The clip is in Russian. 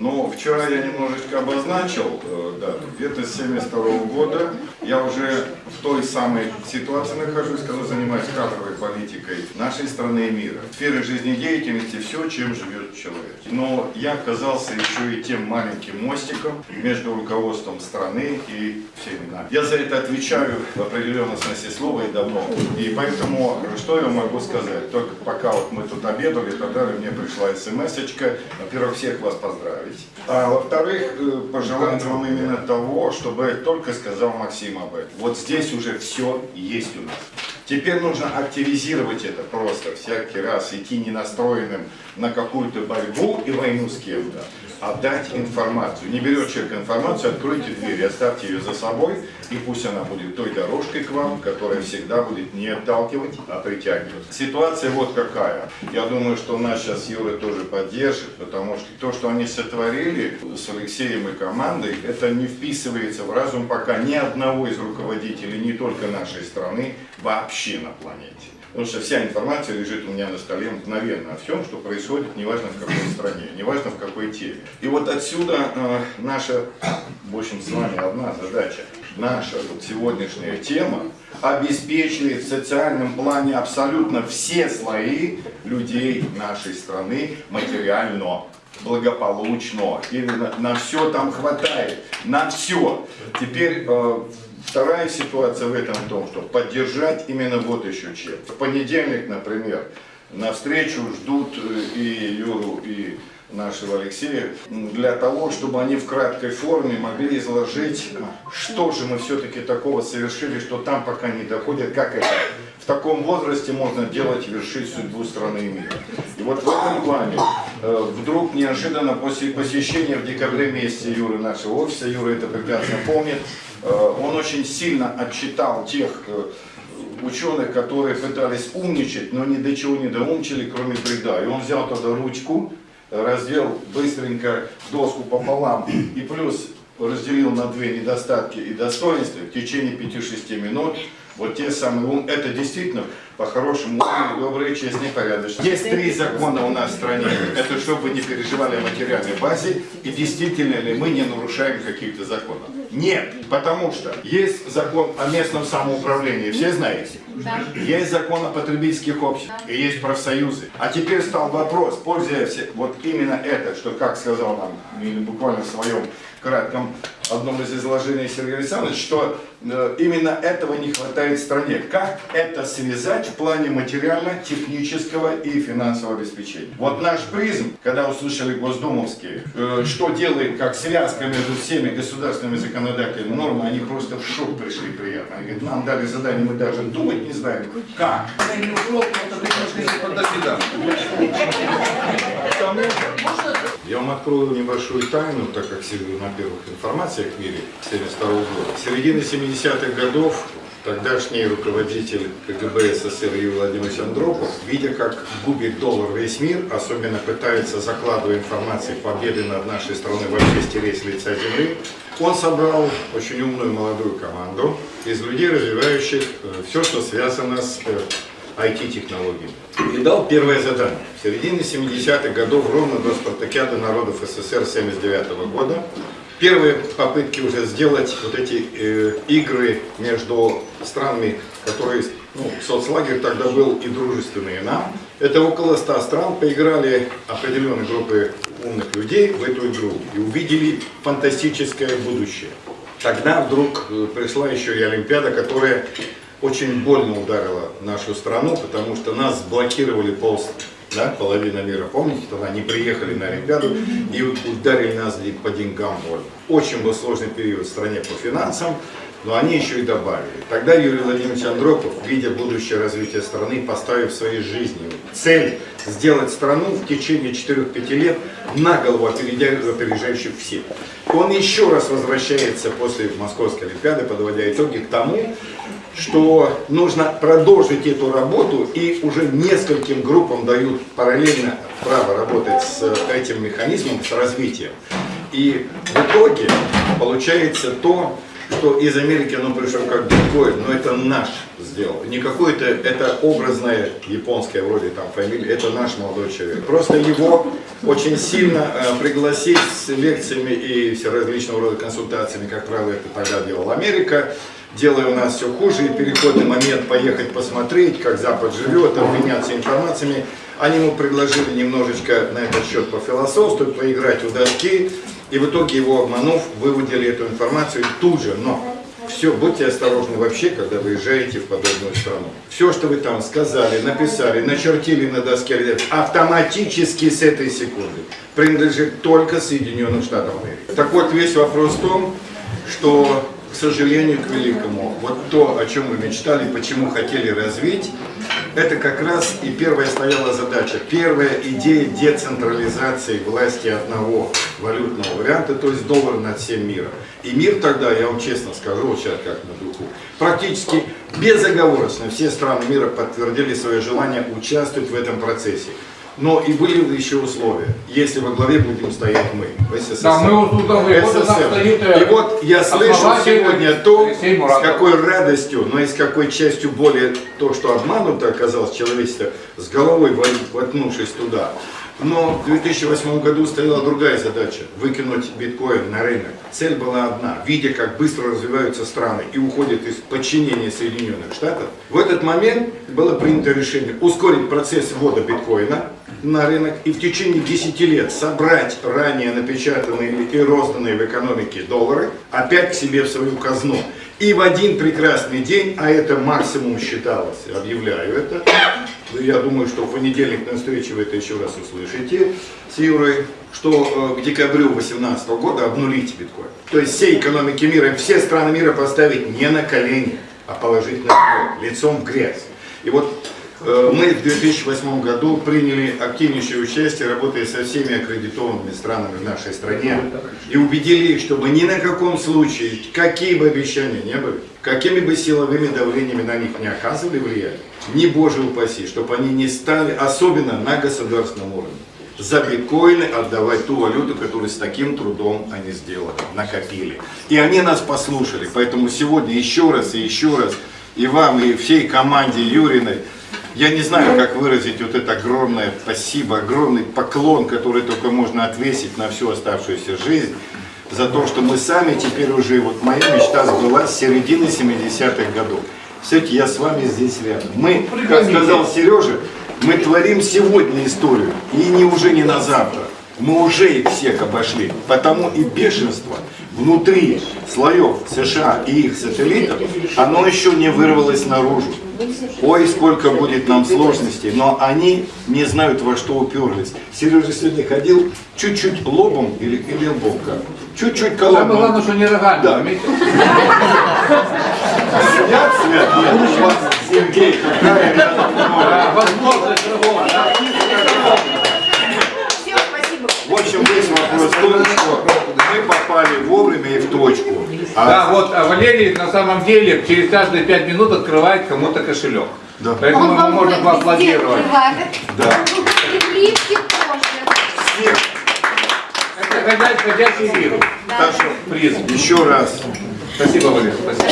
Но вчера я немножечко обозначил э, дату. Где-то с 72 года я уже в той самой ситуации нахожусь, когда занимаюсь кадровой политикой нашей страны и мира. В сфере жизнедеятельности все, чем живет человек. Но я оказался еще и тем маленьким мостиком между руководством страны и всеми нами. Я за это отвечаю в определенном смысле слова и давно. И поэтому, что я могу сказать? Только пока вот мы тут обедали и так далее, мне пришла смс-очка. Во-первых, всех вас поздравить. А во-вторых, э, пожелать вам именно того, чтобы только сказал Максим об этом. Вот здесь уже все есть у нас. Теперь нужно активизировать это просто, всякий раз идти не настроенным на какую-то борьбу и войну с кем-то, а дать информацию. Не берет человек информацию, откройте дверь, оставьте ее за собой, и пусть она будет той дорожкой к вам, которая всегда будет не отталкивать, а притягивать. Ситуация вот какая. Я думаю, что нас сейчас Юра тоже поддержит, потому что то, что они сотворили с Алексеем и командой, это не вписывается в разум пока ни одного из руководителей, не только нашей страны, вообще на планете. Потому что вся информация лежит у меня на столе мгновенно о всем, что происходит, неважно в какой стране, неважно в какой теме. И вот отсюда э, наша, в общем, с вами одна задача. Наша вот сегодняшняя тема обеспечивает в социальном плане абсолютно все слои людей нашей страны материально благополучно. Именно на все там хватает, на все. Теперь э, Вторая ситуация в этом в том, что поддержать именно вот еще чем. В понедельник, например, на встречу ждут э, и Юру, и нашего Алексея, для того, чтобы они в краткой форме могли изложить, что же мы все-таки такого совершили, что там пока не доходит, как это в таком возрасте можно делать вершить судьбу страны и мира. И вот в этом плане э, вдруг неожиданно после посещения в декабре месяце Юры нашего офиса, Юра это прекрасно помнит, он очень сильно отчитал тех э, ученых, которые пытались умничать, но ни до чего не доумчили, кроме бреда. И он взял тогда ручку, раздел быстренько доску пополам и плюс разделил на две недостатки и достоинства в течение 5-6 минут вот те самые ум, это действительно по-хорошему умные, добрые, честные, порядочные. Есть три закона у нас в стране. Это чтобы не переживали о материальной базе и действительно ли мы не нарушаем каких-то законов. Нет, потому что есть закон о местном самоуправлении, все знаете? Да. Есть закон о потребительских обществах да. и есть профсоюзы. А теперь стал вопрос, пользуясь вот именно это, что, как сказал нам буквально в своем кратком одном из изложений Сергей Александрович, что э, именно этого не хватает стране. Как это связать в плане материально-технического и финансового обеспечения? Вот наш призм, когда услышали госдумовские, э, что делает как связка между всеми государственными законодательными нормами, они просто в шок пришли приятно. Они говорят, нам дали задание, мы даже думать не знаем, как. Вам открою небольшую тайну, так как на первых информациях в мире 1972 года. С середины 70-х годов тогдашний руководитель КГБ СССР Юрий Владимирович Андропов, видя, как губит доллар весь мир, особенно пытается, закладывая информацию победы над нашей страной, вообще стереть с лица земли, он собрал очень умную молодую команду из людей, развивающих э, все, что связано с IT-технологиями. И дал первое задание. В середине 70-х годов, ровно до спартакиады народов СССР 79 -го года, первые попытки уже сделать вот эти э, игры между странами, которые, ну, соцлагерь тогда был и дружественные нам, это около 100 стран поиграли определенные группы умных людей в эту игру и увидели фантастическое будущее. Тогда вдруг э, пришла еще и Олимпиада, которая очень больно ударила нашу страну, потому что нас блокировали пол, да, половина мира. Помните, тогда они приехали на Олимпиаду и ударили нас по деньгам больно. Очень был сложный период в стране по финансам, но они еще и добавили. Тогда Юрий Владимирович Андропов, видя будущее развитие страны, поставив в своей жизни цель сделать страну в течение 4-5 лет на голову опережающих всех. Он еще раз возвращается после Московской Олимпиады, подводя итоги к тому, что нужно продолжить эту работу и уже нескольким группам дают параллельно право работать с этим механизмом, с развитием. И в итоге получается то, что из Америки оно пришло как биткоин, но это наш сделал. Не какой-то, это образная японская вроде там фамилия, это наш молодой человек. Просто его очень сильно э, пригласить с лекциями и все различного рода консультациями, как правило, это тогда делала Америка, делая у нас все хуже, и переходный момент поехать посмотреть, как Запад живет, обменяться информациями. Они ему предложили немножечко на этот счет пофилософствовать, поиграть в доски, и в итоге его обманув, выводили эту информацию тут же. Но все, будьте осторожны вообще, когда выезжаете в подобную страну. Все, что вы там сказали, написали, начертили на доске, автоматически с этой секунды принадлежит только Соединенным Штатам Америки. Так вот, весь вопрос в том, что, к сожалению, к великому, вот то, о чем мы мечтали, почему хотели развить, это как раз и первая стояла задача. Первая идея децентрализации власти одного валютного варианта, то есть доллар над всем миром. И мир тогда, я вам честно скажу, вот сейчас как на духу, практически безоговорочно все страны мира подтвердили свое желание участвовать в этом процессе. Но и были еще условия, если во главе будем стоять мы, СССР. Да, мы вот нас СССР. э, И вот я основатель сегодня то, с какой радостью, но и с какой частью более то, что обмануто оказалось человечество, с головой во- воткнувшись туда. Но в 2008 году стояла другая задача – выкинуть биткоин на рынок. Цель была одна – видя, как быстро развиваются страны и уходят из подчинения Соединенных Штатов, в этот момент было принято решение ускорить процесс ввода биткоина на рынок и в течение 10 лет собрать ранее напечатанные и розданные в экономике доллары опять к себе в свою казну. И в один прекрасный день, а это максимум считалось, объявляю это, ну, я думаю, что в понедельник на встрече вы это еще раз услышите с Юрой, что э, к декабрю 2018 года обнулить биткоин. То есть всей экономики мира, все страны мира поставить не на колени, а положить на лицом в грязь. И вот мы в 2008 году приняли активнейшее участие, работая со всеми аккредитованными странами в нашей стране, и убедили их, чтобы ни на каком случае, какие бы обещания не были, какими бы силовыми давлениями на них не оказывали влияние, не боже упаси, чтобы они не стали, особенно на государственном уровне, за биткоины отдавать ту валюту, которую с таким трудом они сделали, накопили. И они нас послушали. Поэтому сегодня еще раз и еще раз и вам, и всей команде Юриной, я не знаю, как выразить вот это огромное спасибо, огромный поклон, который только можно отвесить на всю оставшуюся жизнь, за то, что мы сами теперь уже, вот моя мечта сбылась с середины 70-х годов. Кстати, я с вами здесь рядом. Мы, как сказал Сережа, мы творим сегодня историю, и не уже не на завтра. Мы уже их всех обошли. Потому и бешенство внутри слоев США и их сателлитов, оно еще не вырвалось наружу. Ой, сколько будет нам сложностей, но они не знают, во что уперлись. Сережа сегодня ходил чуть-чуть лобом или, или лбом как? Чуть-чуть Самое главное, колобом. что не рогами, Да. у вас Сергей, какая рядом Возможность рогов, да. Всем спасибо. В общем, весь вопрос в том, что мы попали вовремя и в точку. А Да, вот а Валерий на самом деле через каждые пять минут открывает кому-то кошелек. Да. Поэтому Он вам можно поаплодировать. Да. И тоже. всех, Это ходячий, вирус. так что Приз. еще раз Спасибо, Валерий, спасибо.